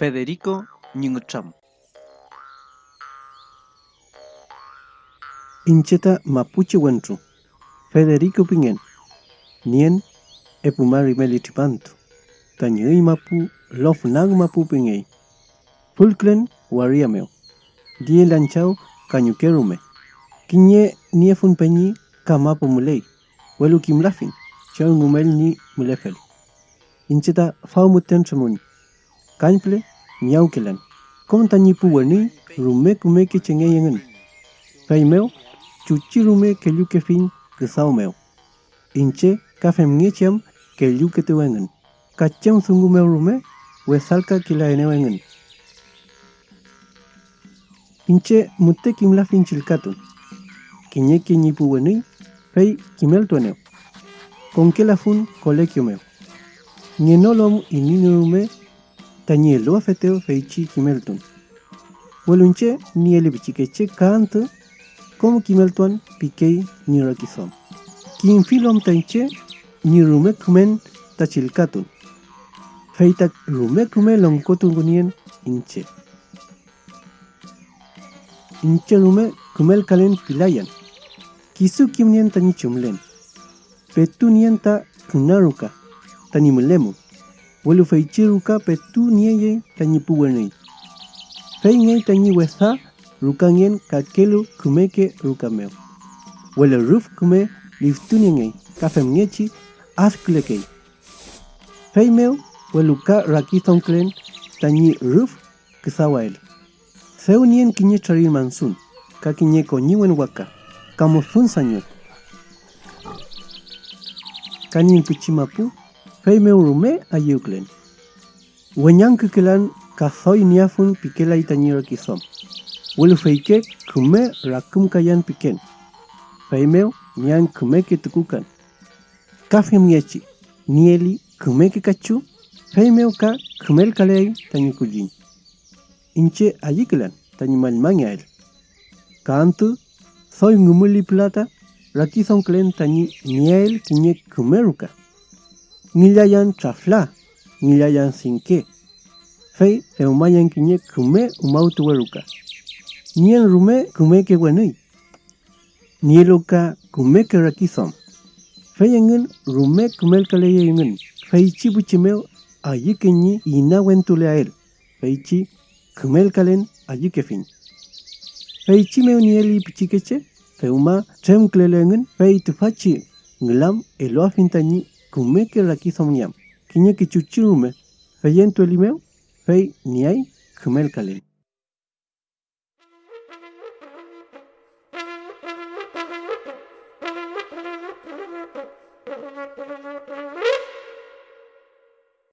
Federico Nyingcham. Incheta Mapuche Wentru. Federico Pingen. Nien Epumari Melitipantu. Tanyui Mapu Lof Nag Mapu Pingei. Fulklen Wariameo. Die Lanchao Kanyukerume. Kinye Niefun Penyi Kamapo Mulei. Welu Kim Lafin. Chau Numel Ni Mulefel. Incheta Faumuten Tremuni. Kanple Miaukelan. Kom tanyi puwani rume kume ke chenge yengen. Faimeo chuchi rume ke lu ke fin ke sao meo. Inche kafem ngecham ke lu ke te wengen. Kacham sungu meo rume we salka kila ene wengen. Inche mutte kimla fin chilkatu. Kinye ke nyi puwani fei kimel tuaneo. Con que la fun colegio meo. Nienolom ininu rume tanyi lo afeteo feichi kimelton. Welunche ni ele bichikeche kant como kimelton pikei ni rakison. Kin filom tanche ni rume kumen tachilkatun. Feita rume kume longkotun gunien inche. Inche rume kumel kalen pilayan. Kisu kimnien tani chumlen. Petunian ta kunaruka tani Welufeichiruka petu nieye tañipuwenei. Feinei tañiweza rukanien kakelu kumeke rukameu. Weleruf kume liftunienei kafemniechi asklekei. Feimeu weluka rakizonklen tañi ruf ksawael. Seunien kiñecharir mansun, kakiñeko ñiwen waka, kamosun sañuel. Kanin pichimapu fei meu rume ayuklen. Wenyang kekelan niafun pikela itanyiro kisom. Welu feike kume rakum kayan piken. Fei meu nian kume ke tukukan. Kafem yechi nieli kume ke kachu. Fei meu ka kumel kalei tanyi kujin. Inche ayiklan tanyi malmanya el. Kantu soy ngumuli plata rakison klen tanyi niel kinye kumeruka. milayan chafla, milayan sinque. Fei eumayan kiñe kume umautueruka. Nien rume kume que wenei. Nieloka kume que rakizom. Fei engen rume kumel kaleye engen. Fei chibuchimeo allí que ñi a él. Fei chi kalen allí que fin. Fei chi me unieli pichikeche. Feuma tremklelengen fei tufachi. Nglam eloafintañi. Kume ke rakison nyam. Kinye ke chuchirume. Fei entu elimeo. Fei niai kumel kalen.